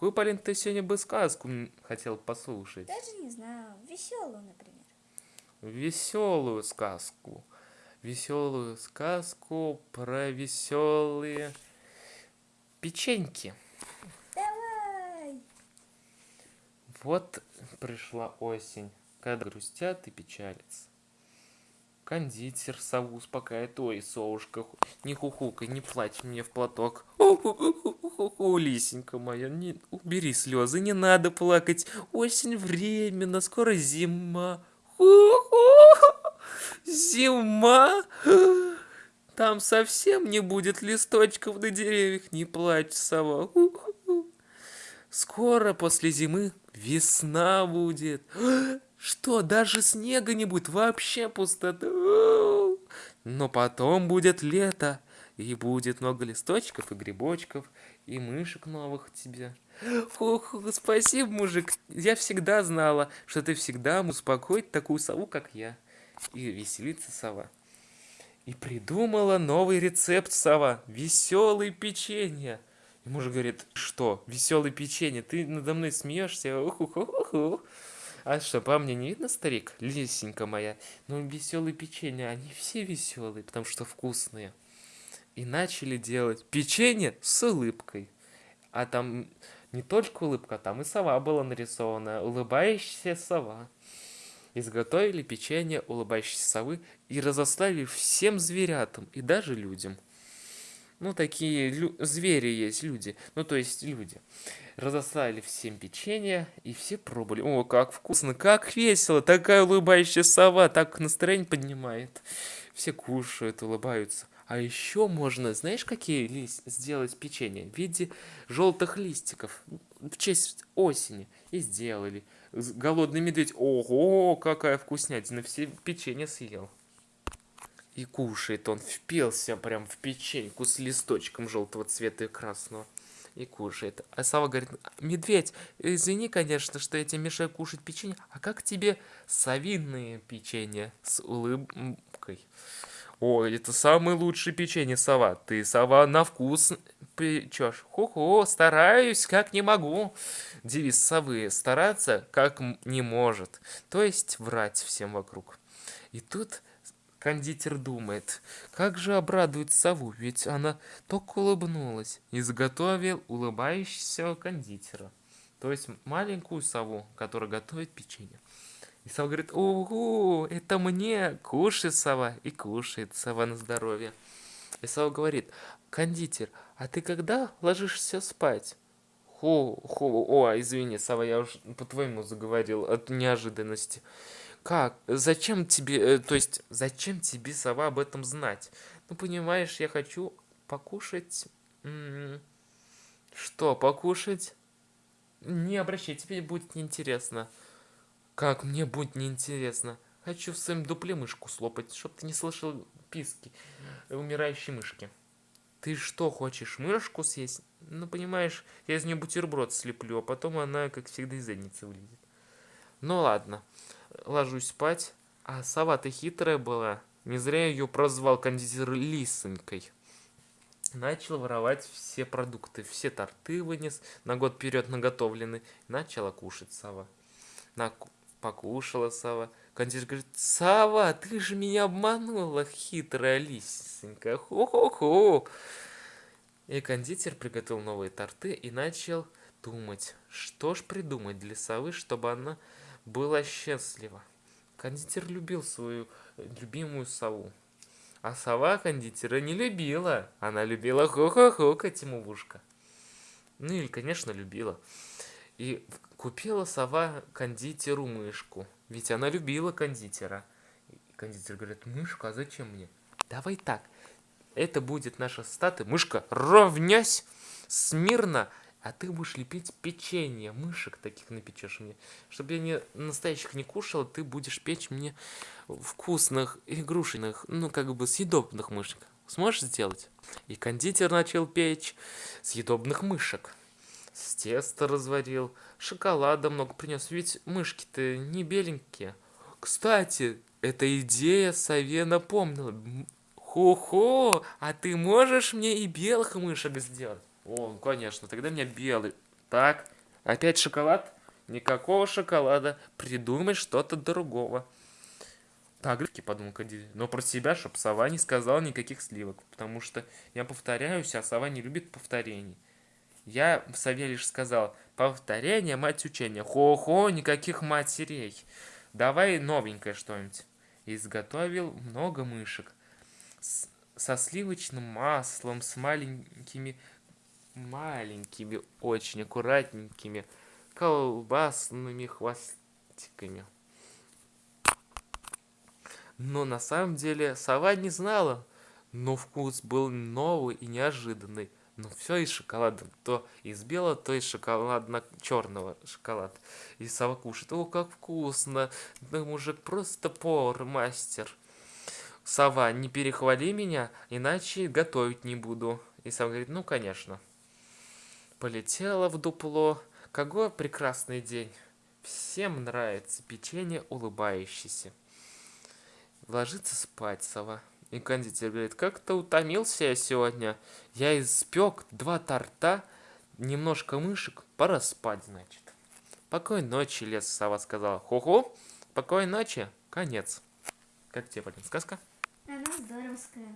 какую, Полин, ты сегодня бы сказку хотел послушать? Даже не знаю. Веселую, например. Веселую сказку. Веселую сказку про веселые печеньки. Давай! Вот пришла осень, когда грустят и печалятся. Кондитер сову успокаивает. Ой, совушка, не хухукай, не плачь мне в платок. Ху-ху-ху, лисенька моя, не, убери слезы, не надо плакать. Осень временно, скоро зима. Зима. Там совсем не будет листочков на деревьях, не плачь, сова. Скоро после зимы весна будет. Что, даже снега не будет, вообще пустота. Но потом будет лето, и будет много листочков и грибочков, и мышек новых тебе. Фух, спасибо, мужик. Я всегда знала, что ты всегда успокоить такую сову, как я. И веселится сова. И придумала новый рецепт сова. Веселые печенье. И муж говорит, что, веселые печенье, ты надо мной смеешься? Уху-ху-ху. А что, по мне не видно, старик? Лисенька моя. Ну, веселые печенья, они все веселые, потому что вкусные. И начали делать печенье с улыбкой. А там не только улыбка, там и сова была нарисована. Улыбающаяся сова. Изготовили печенье улыбающейся совы и разослали всем зверятам и даже людям. Ну, такие звери есть, люди. Ну, то есть люди. Разослали всем печенье, и все пробовали. О, как вкусно, как весело. Такая улыбающая сова, так настроение поднимает. Все кушают, улыбаются. А еще можно, знаешь, какие лист сделать печенье? В виде желтых листиков. В честь осени. И сделали. Голодный медведь. Ого, какая вкуснятина. Все печенье съел. И кушает он, впился прям в печеньку с листочком желтого цвета и красного. И кушает. А Сава говорит, медведь, извини, конечно, что я тебе мешаю кушать печенье, а как тебе совиные печенье с улыбкой? О, это самое лучшее печенье, сова. Ты, сова, на вкус печешь. Хо-хо, стараюсь, как не могу. Девиз совы. Стараться, как не может. То есть врать всем вокруг. И тут Кондитер думает, как же обрадует сову, ведь она только улыбнулась. И заготовил улыбающегося кондитера. То есть маленькую сову, которая готовит печенье. И сова говорит, ого, это мне, кушай, сова. И кушает сова на здоровье. И сова говорит, кондитер, а ты когда ложишься спать? Хо, хо, о, извини, сова, я уж по-твоему заговорил от неожиданности. Как? Зачем тебе, э, то есть, зачем тебе, сова, об этом знать? Ну, понимаешь, я хочу покушать... Что, покушать? Не обращай, тебе будет неинтересно. Как мне будет неинтересно? Хочу в своем дупле мышку слопать, чтоб ты не слышал писки умирающей мышки. Ты что, хочешь мышку съесть? Ну, понимаешь, я из нее бутерброд слеплю, а потом она, как всегда, из задницы вылезет. Ну, ладно ложусь спать, а сова-то хитрая была. Не зря ее прозвал кондитер Лисонькой. Начал воровать все продукты, все торты вынес, на год вперед наготовлены. Начала кушать сова. На... Покушала сова. Кондитер говорит, сова, ты же меня обманула, хитрая лисенька. Хо-хо-хо. И кондитер приготовил новые торты и начал думать, что ж придумать для совы, чтобы она была счастлива. Кондитер любил свою любимую сову. А сова кондитера не любила. Она любила хо-хо-хокать ему в ушко. Ну или, конечно, любила. И купила сова кондитеру мышку. Ведь она любила кондитера. И кондитер говорит, мышка, а зачем мне? Давай так, это будет наша стата. Мышка, ровнясь, смирно, а ты будешь лепить печенье, мышек таких напечешь мне. Чтобы я не настоящих не кушал, ты будешь печь мне вкусных, игрушечных, ну как бы съедобных мышек. Сможешь сделать? И кондитер начал печь съедобных мышек. С теста разварил, шоколада много принес, ведь мышки-то не беленькие. Кстати, эта идея сове напомнила. Хо-хо, а ты можешь мне и белых мышек сделать? О, конечно, тогда мне белый Так, опять шоколад? Никакого шоколада. Придумай что-то другого. Так, подумал Кандид. Но про себя, чтоб сова не сказала никаких сливок. Потому что я повторяюсь, а сова не любит повторений. Я в сове лишь сказал, повторение, мать учения. Хо-хо, никаких матерей. Давай новенькое что-нибудь. Изготовил много мышек. С со сливочным маслом, с маленькими, маленькими, очень аккуратненькими колбасными хвостиками. Но на самом деле сова не знала, но вкус был новый и неожиданный. Но все из шоколада. То из белого, то из шоколадно-черного шоколад. И сова кушает. О, как вкусно! Да мужик просто повар, мастер. Сова, не перехвали меня, иначе готовить не буду. И сова говорит, ну, конечно. Полетела в дупло. Какой прекрасный день. Всем нравится печенье улыбающееся. Ложится спать сова. И кондитер говорит, как-то утомился я сегодня. Я испек два торта, немножко мышек, пора спать, значит. Покой ночи, лес сова сказала. Ху-ху, покой ночи, конец. Как тебе, Полин, сказка? Она здоровская.